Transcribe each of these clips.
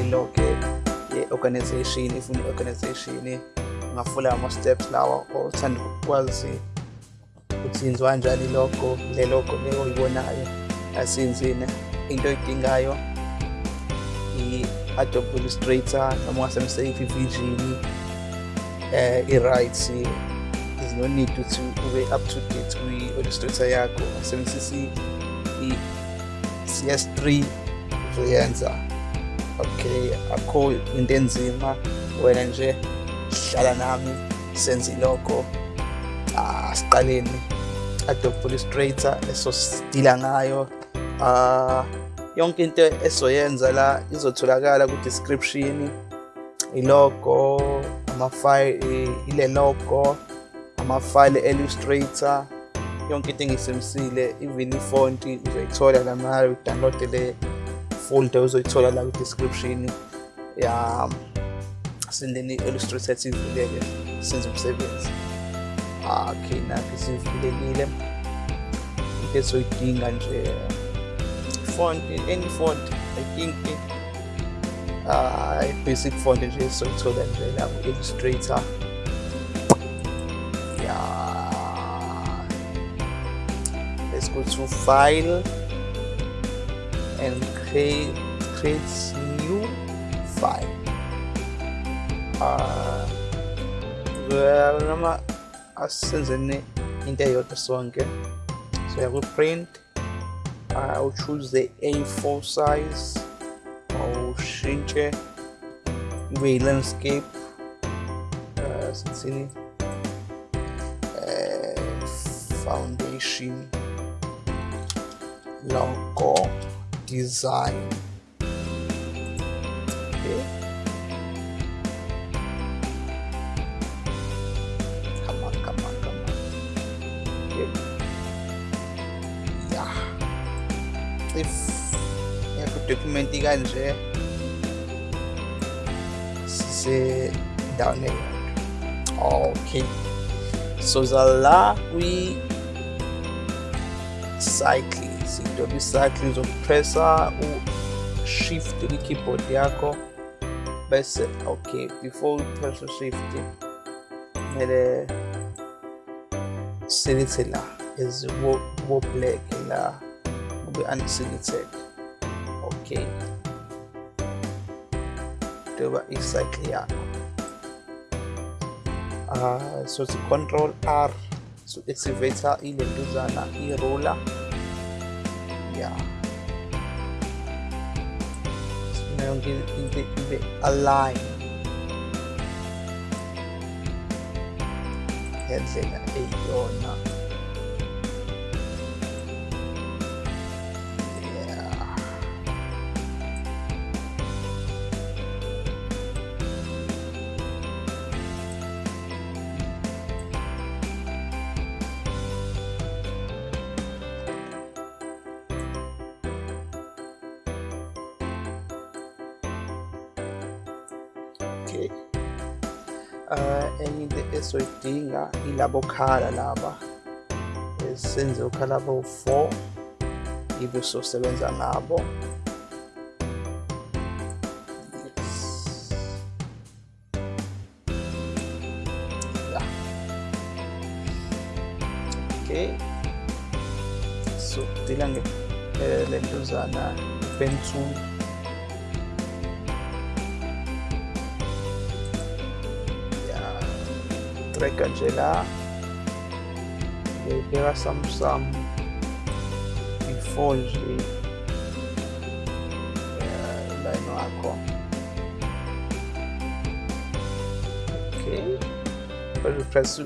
ilogo ye-organization ifuna i-organization ngafula ama-steps lawa othanda ukwazi ukuthi yenziwa kanjani ilogo le logo le oyibonayo asiyenzini into oyidingayo i-adobe illustrator noma ungasebenzisa i-vision eh i-rights is no need ukuthi ube up to date kwi-illustrator yakho. Ungasebenzisa i-cs3 uzoyenza okay akho into enzima. Wena nje hlala nami senze ilogo asiqaleni adobe illustrator esosidila ngayo. Uh yonke into esoyenza la izotholakala ku-description. Ilogo amafile ile logo amafile illustrator. Yonke into engiyisebenzisile even ifonti uzoyithola la mayo udownload le. Folder uzoyithola la ku-description ya sendeni i-illustrator ethivuleke senze umsebenzi. Okay nakho sivulekile into esoyidinga nje font any font i think uh basic font nje soyithola nje la ku-illustrator yeah let's go to file and create create new file well noma asenzeni into eyodwa sonke so yeah, print I'll choose the A4 size awushintshe kube yi-landscape uh, sithini uh, foundation logo design. Okay come on come on come on. Okay yeah if ngiyakudokumenti kanje sisendaweni eyodwa okay. So zala kwi cycles kwi-cycle uzopressa u-shift kwi-keyboard yakho bese okay before upress u-shift kumele selithe la as wo black la kube unselected okay njengoba icycle yakho uh, so it's control r so activator ilentuzana i-ruler yeah. Sifuna yonke into ibe align. Ngendlela eyiyona yeah esoyidinga ilabo khala laba esenze ukhala bo-4 ibe usosebenza nabo. Okay. So dila ngentuzana eh, ben 2 track Angela there are some some ifonji eh, line wako okay but you press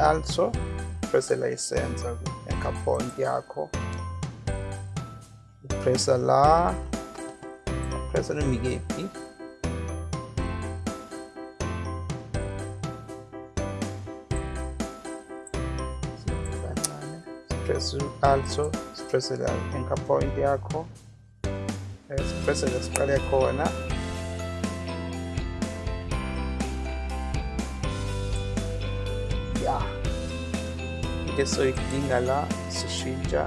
also press the license account yakho press la press nomikephi is also stressed in point yako stressed spale kona yeah ngeso ikilingala sishintsha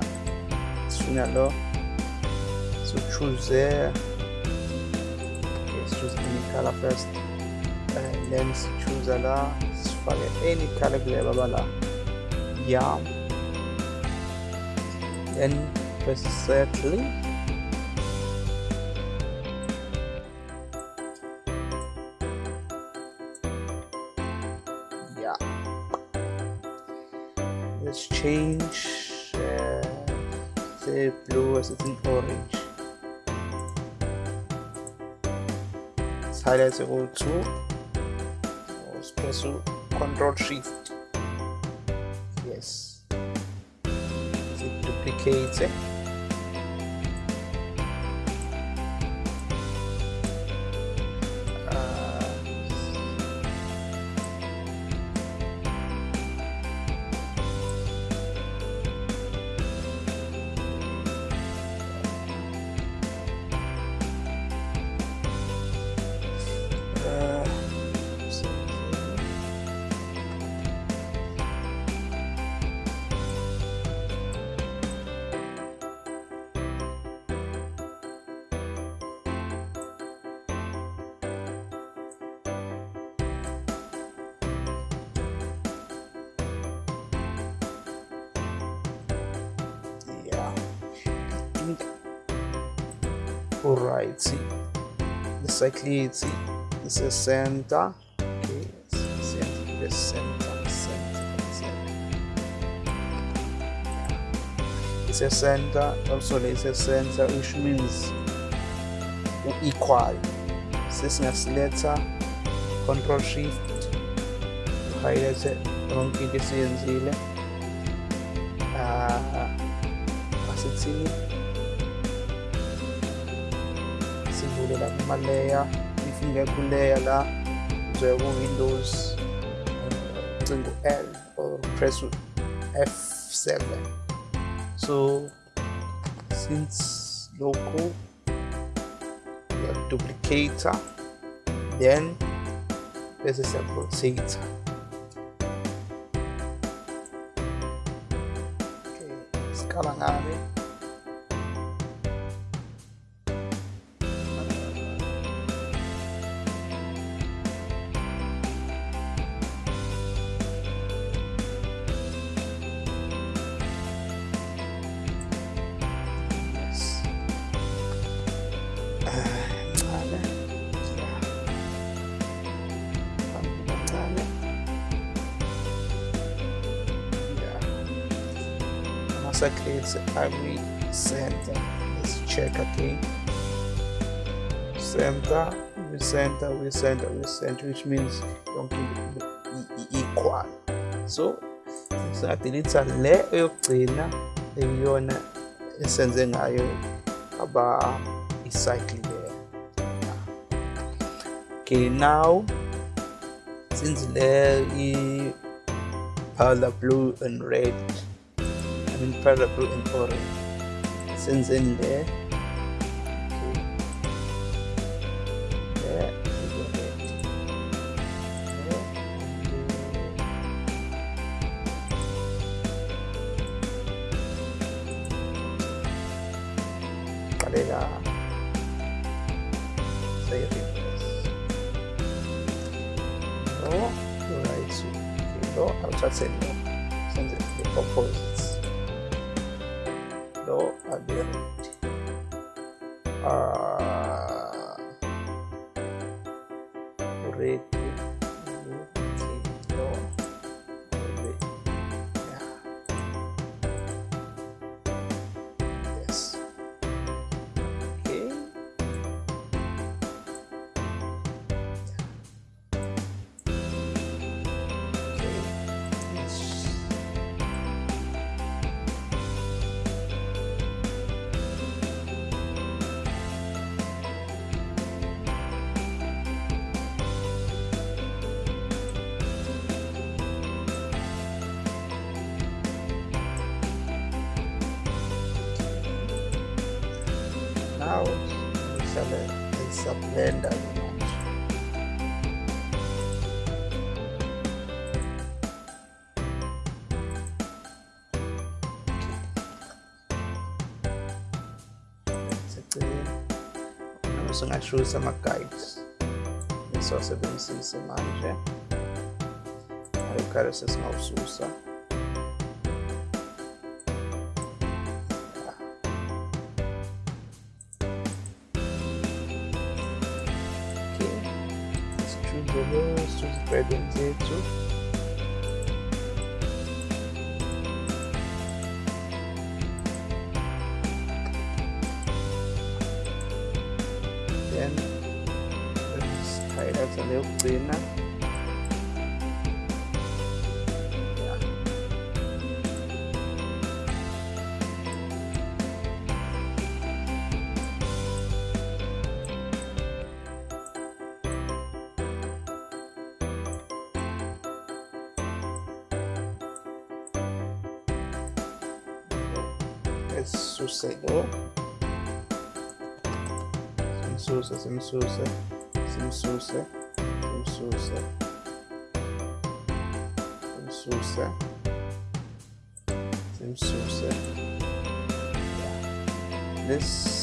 sinalo so choose let's choose any color first and then choose ala sifake any color kule babala yeah settle yeah. Let's change uh, the blue as it's an orange. Let's highlight the go to press control shift. Yes it duplicates it all right see the cyclicity is center okay center center center center it's a center also there's a center which means equal. This is letter, control shift. Highlight yonke into esiyenzile uh, asithini sivule la kuma-layer if ingekho layer la uzoya ku-windows ucinga u-l or press f7 so since lokhu duplicator then bese siyarotator okay sikala ngani Yeah. Ama-circles awi-center. Let's check again. Center, we-center, we-center, we-center, which means yonke into i- i- equal. So, singadilitha le eyokugcina ekuyona esenze ngayo aba i-cycle there. Okay, now since le i powder blue and red, I mean powder blue and orange, there. itu hadir ya. uh, ah. murid essa merda. Sono acciusa ma caips. Non so se benissimo se mangia. Ma io caro se sono susa. pedun techo. Then, sky that's a little cleaner. Lo simsuse simsuse simsuse simsuse simsuse simsuse this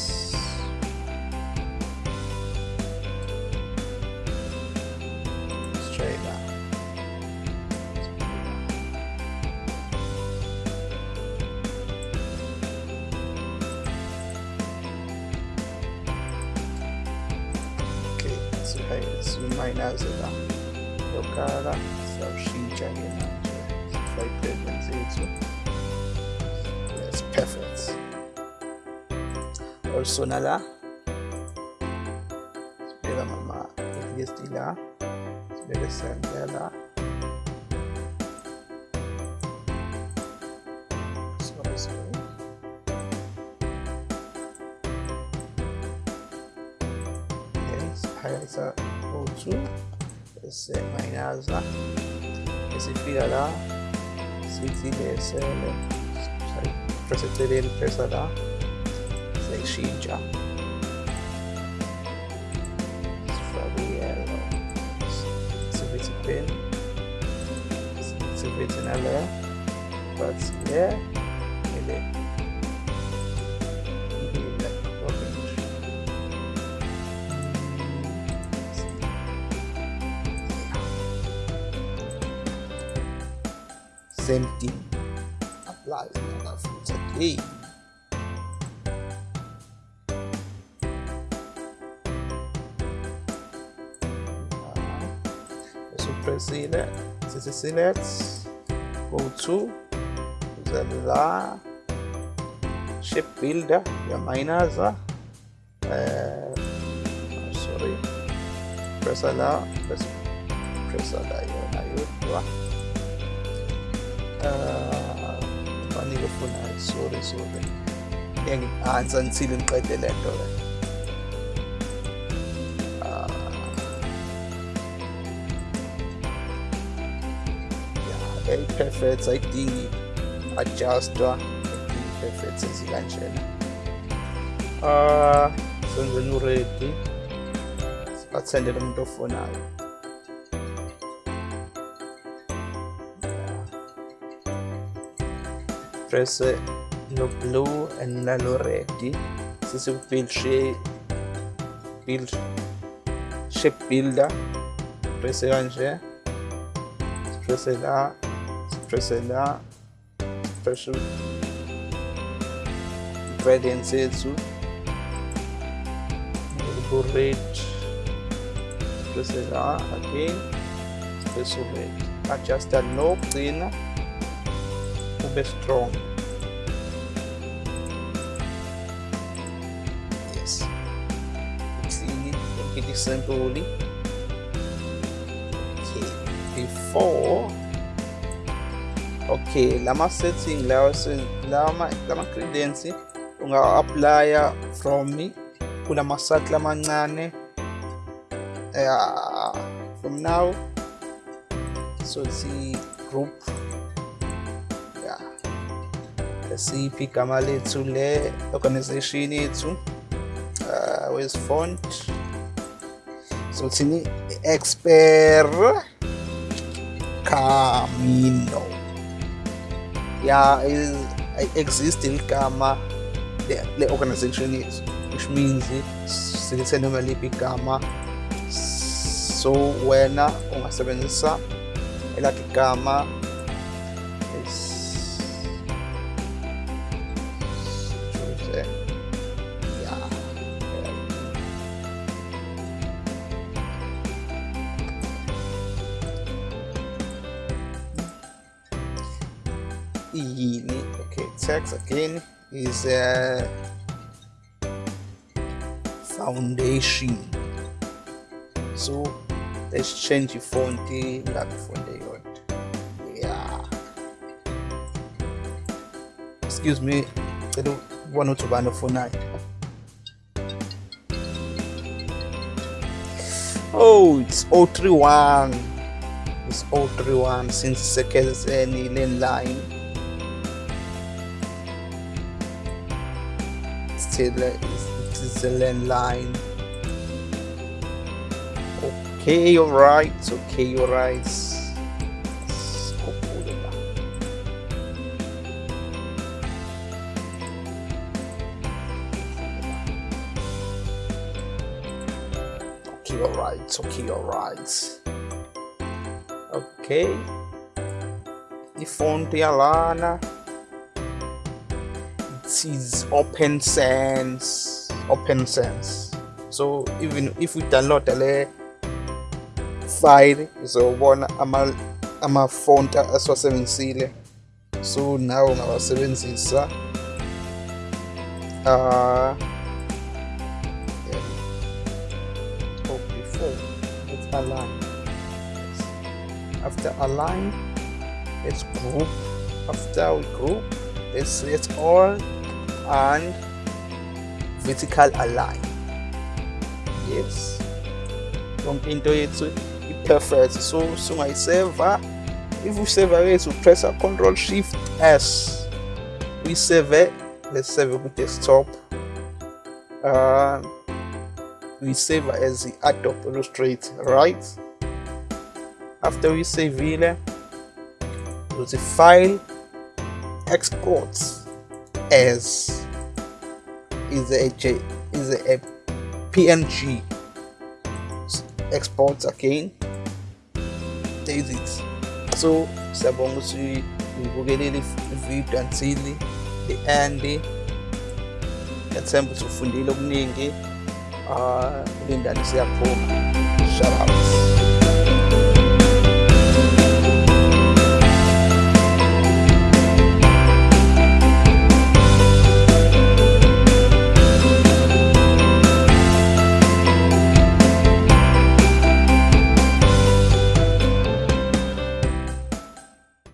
महीना से था तो करा सब she चाहिए like pregnancy so that's perfect also nala spera mama exist ila spera sandala so so. Yes hi sir bese mayinaza esifika la sithi lesele press eceleni pressa la siyayishintsha sifake i-yellow sivithi pen sivithi nale but le ile ile same thing applies in. So press is select, go to the la shape builder, your miners, uh, uh, sorry, press la, press, press la, yona yodwa. పని చెప్పున్నారు sorry sorry ఆన్సన్ ceiling పై తెలియటో perfekt, zeigt die Adjuster, die perfekt sind sie ganz schön. Äh, sind wir nur richtig. Das Patienten davon an. prese lo blu e nello reti si subfilce il sceppilda prese anche prese là prese là prese credenze su burrit prese là again prese reti aceasta no plină Strong. Yes. It's easy. It is slowly. Okay. Before. Okay. Lama setting. Lama lama credenzi. Unga applya from me. Kuna masat lama nane. Uh, eh, ah, from now. So the group siphi igama lethu le organization yethu uh, with font so thini? Expert camino ya is exist igama le, le organization yethu which means silethe noma liphi igama. So wena ungasebenzisa elakhe igama okay text again. Is a foundation. So let's change the font ngabe font eyodwa yeah. Excuse me cela ubona ukuthi ubani ofunayo oh it's 031 it's 031 since sekezeni landline still uh, it is a landline. Okay you're right. Okay you're right. Okay you're okay you're right. Okay. Ifonti yalana it is Open Sans Open Sans. So even if we download le file izobona ama ama-font asiwasebenzisile so nawe ungawasebenzisa uh, oh, before let's align after align let's group. After we group let's select all and vertical align. Yes. Yonke into yethu i-perfect so sungayiseva if useva yethu pressa control shift s uyiseve let's save ku-desktop uh, uyiseva as i-adobe illustrator right? After uyisevile uthi file export as is a J, is a PNG export again there's it. So ukuthi uyibukelele ividiyo until the end ethemba ukuthi ufundile okuningi uh lindani siyaphuma shout out